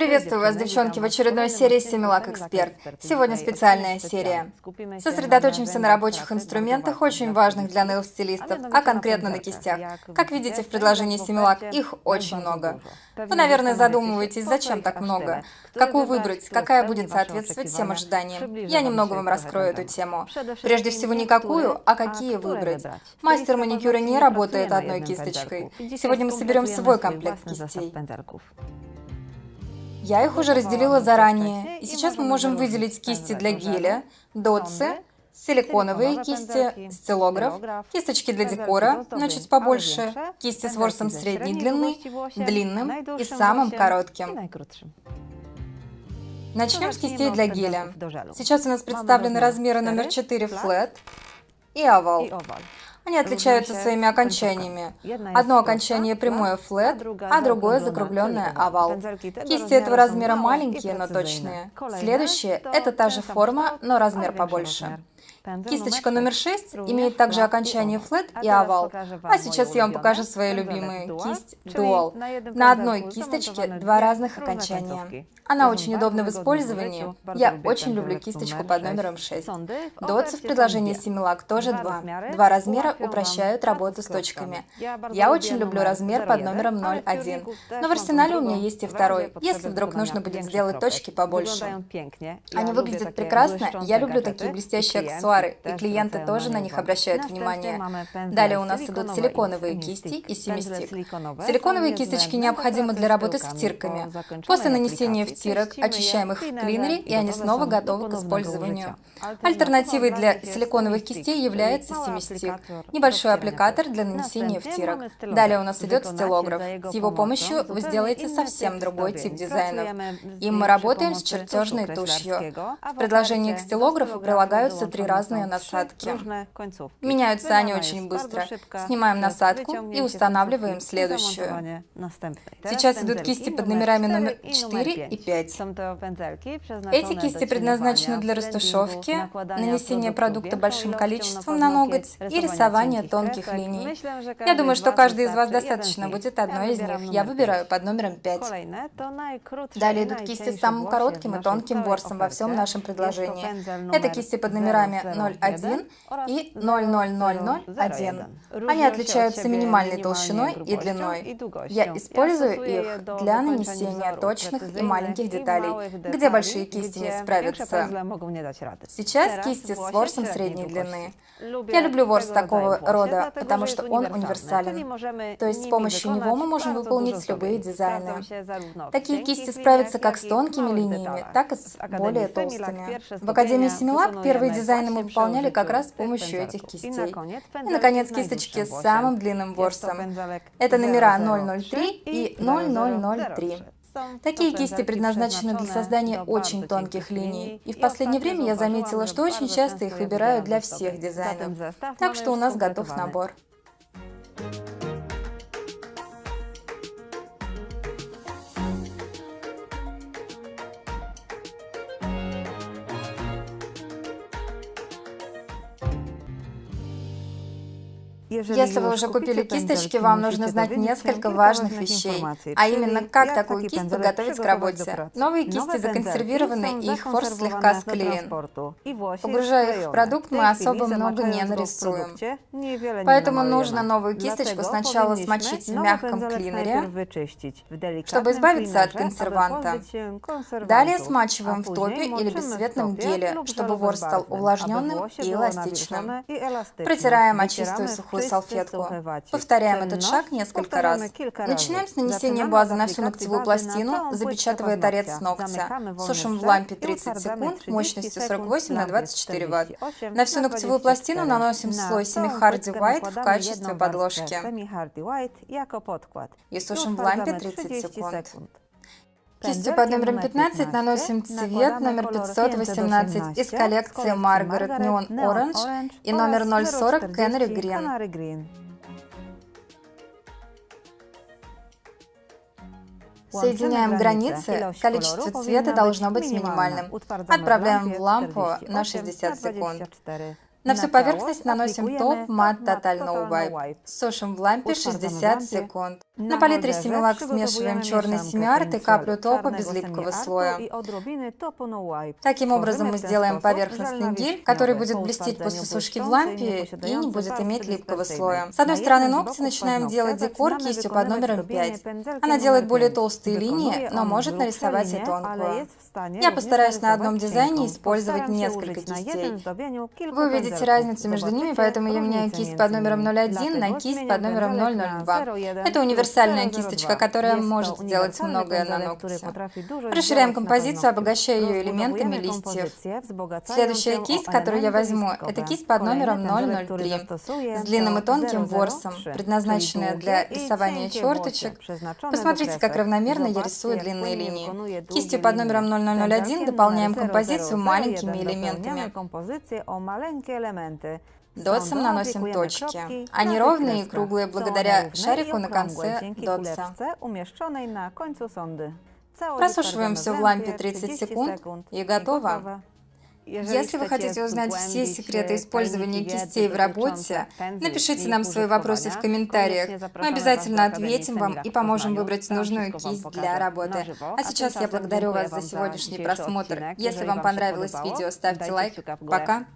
Приветствую вас, девчонки, в очередной серии Семилак Эксперт. Сегодня специальная серия. Сосредоточимся на рабочих инструментах, очень важных для нейл-стилистов, а конкретно на кистях. Как видите в предложении Семилак, их очень много. Вы, наверное, задумываетесь, зачем так много? Какую выбрать? Какая будет соответствовать всем ожиданиям? Я немного вам раскрою эту тему. Прежде всего, не какую, а какие выбрать. Мастер маникюра не работает одной кисточкой. Сегодня мы соберем свой комплект кистей. Я их уже разделила заранее, и сейчас мы можем выделить кисти для геля, дотсы, силиконовые кисти, стилограф, кисточки для декора, чуть побольше, кисти с ворсом средней длины, длинным и самым коротким. Начнем с кистей для геля. Сейчас у нас представлены размеры номер 4 флет и овал. Они отличаются своими окончаниями. Одно окончание прямое флет, а другое закругленное овал. Кисти этого размера маленькие, но точные. Следующее – это та же форма, но размер побольше. Кисточка номер 6 имеет также окончание флет и овал. А сейчас я вам покажу свои любимые кисть Dual. На одной кисточке два разных окончания. Она очень удобна в использовании. Я очень люблю кисточку под номером 6. Дотсы в предложении Similac тоже два. Два размера упрощают работу с точками. Я очень люблю размер под номером 01. Но в арсенале у меня есть и второй, если вдруг нужно будет сделать точки побольше. Они выглядят прекрасно, я люблю такие блестящие аксессуары, и клиенты тоже на них обращают внимание. Далее у нас идут силиконовые кисти и семистик. Силиконовые кисточки необходимы для работы с втирками. После нанесения втирки стирок, очищаем их в клинере, и они снова готовы к использованию. Альтернативой для силиконовых кистей является семистик, небольшой аппликатор для нанесения втирок. Далее у нас идет стилограф. С его помощью вы сделаете совсем другой тип дизайнов. Им мы работаем с чертежной тушью. В предложении к стилографу прилагаются три разные насадки. Меняются они очень быстро. Снимаем насадку и устанавливаем следующую. Сейчас идут кисти под номерами номер 4 и 5. 5. Эти кисти предназначены для растушевки, нанесения продукта большим количеством на ноготь и рисования тонких линий. Я думаю, что каждый из вас достаточно будет одной из них. Я выбираю под номером 5. Далее идут кисти с самым коротким и тонким ворсом во всем нашем предложении. Это кисти под номерами 01 и 00001. Они отличаются минимальной толщиной и длиной. Я использую их для нанесения точных и маленьких деталей, где большие кисти не справятся. Сейчас кисти с ворсом средней длины. Я люблю ворс такого рода, потому что он универсален. То есть с помощью него мы можем выполнить любые дизайны. Такие кисти справятся как с тонкими линиями, так и с более толстыми. В Академии Семилак первые дизайны мы выполняли как раз с помощью этих кистей. И, наконец, кисточки с самым длинным ворсом. Это номера 003 и 0003. Такие кисти предназначены для создания очень тонких линий, и в последнее время я заметила, что очень часто их выбирают для всех дизайнов. Так что у нас готов набор. Если вы уже купили кисточки, вам нужно знать несколько важных вещей, а именно, как такую кисть подготовить к работе. Новые кисти законсервированы, и их форс слегка склеен. Погружая их в продукт, мы особо много не нарисуем. Поэтому нужно новую кисточку сначала смочить в мягком клинере, чтобы избавиться от консерванта. Далее смачиваем в топе или бесцветном геле, чтобы ворс стал увлажненным и эластичным. Протираем о чистую сухую ногтевую салфетку. Повторяем этот шаг несколько раз. Начинаем с нанесения базы на всю ногтевую пластину, запечатывая торец ногтя. Сушим в лампе 30 секунд мощностью 48 на 24 Вт. На всю ногтевую пластину наносим слой Semi Hardy White в качестве подложки. И сушим в лампе 30 секунд. Кистью под номером 15 наносим цвет номер 518 из коллекции Margaret Neon Orange и номер 040 Canary Green. Соединяем границы, количество цвета должно быть минимальным. Отправляем в лампу на 60 секунд. На всю поверхность наносим топ мат Total No Wipe. Сушим в лампе 60 секунд. На палитре Similac смешиваем черный семиарт и каплю топа без липкого слоя. Таким образом мы сделаем поверхностный гель, который будет блестеть после сушки в лампе и не будет иметь липкого слоя. С одной стороны ногти начинаем делать декор кистью под номером 5. Она делает более толстые линии, но может нарисовать и тонкую. Я постараюсь на одном дизайне использовать несколько кистей. Вы увидите разницу между ними, поэтому я меняю кисть под номером 01 на кисть под номером 002. Это универсальная кисточка, которая может сделать многое на ногте. Расширяем композицию, обогащая ее элементами листьев. Следующая кисть, которую я возьму, это кисть под номером 003 с длинным и тонким ворсом, предназначенная для рисования черточек. Посмотрите, как равномерно я рисую длинные линии. Кистью под номером 001 дополняем композицию маленькими элементами. Дотсом наносим точки. Они ровные и круглые благодаря шарику на конце дотса. Просушиваем все в лампе 30 секунд и готово. Если вы хотите узнать все секреты использования кистей в работе, напишите нам свои вопросы в комментариях. Мы обязательно ответим вам и поможем выбрать нужную кисть для работы. А сейчас я благодарю вас за сегодняшний просмотр. Если вам понравилось видео, ставьте лайк. Пока!